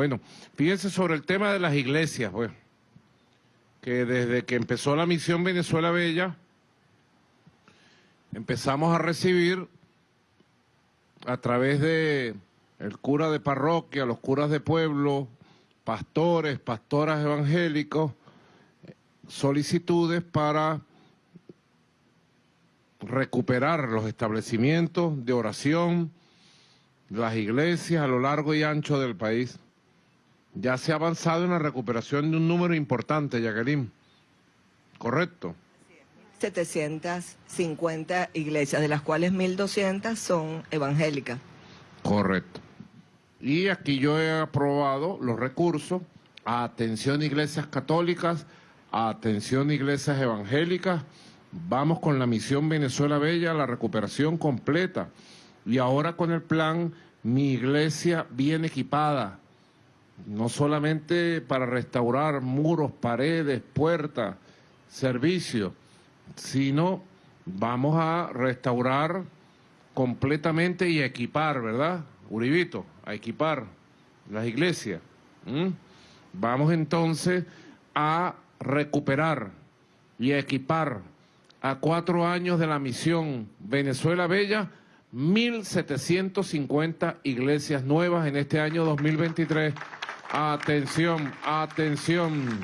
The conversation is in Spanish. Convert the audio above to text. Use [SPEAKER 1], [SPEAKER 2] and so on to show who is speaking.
[SPEAKER 1] Bueno, fíjense sobre el tema de las iglesias, pues, que desde que empezó la misión Venezuela Bella, empezamos a recibir a través de el cura de parroquia, los curas de pueblo, pastores, pastoras evangélicos, solicitudes para recuperar los establecimientos de oración, las iglesias a lo largo y ancho del país. Ya se ha avanzado en la recuperación de un número importante, Jacqueline. ¿Correcto?
[SPEAKER 2] 750 iglesias, de las cuales 1.200 son evangélicas.
[SPEAKER 1] Correcto. Y aquí yo he aprobado los recursos a atención iglesias católicas, a atención iglesias evangélicas. Vamos con la misión Venezuela Bella, la recuperación completa. Y ahora con el plan, mi iglesia bien equipada, no solamente para restaurar muros, paredes, puertas, servicios, sino vamos a restaurar completamente y equipar, ¿verdad? Uribito, a equipar las iglesias. Vamos entonces a recuperar y equipar a cuatro años de la misión Venezuela Bella, 1.750 iglesias nuevas en este año 2023. Atención, atención.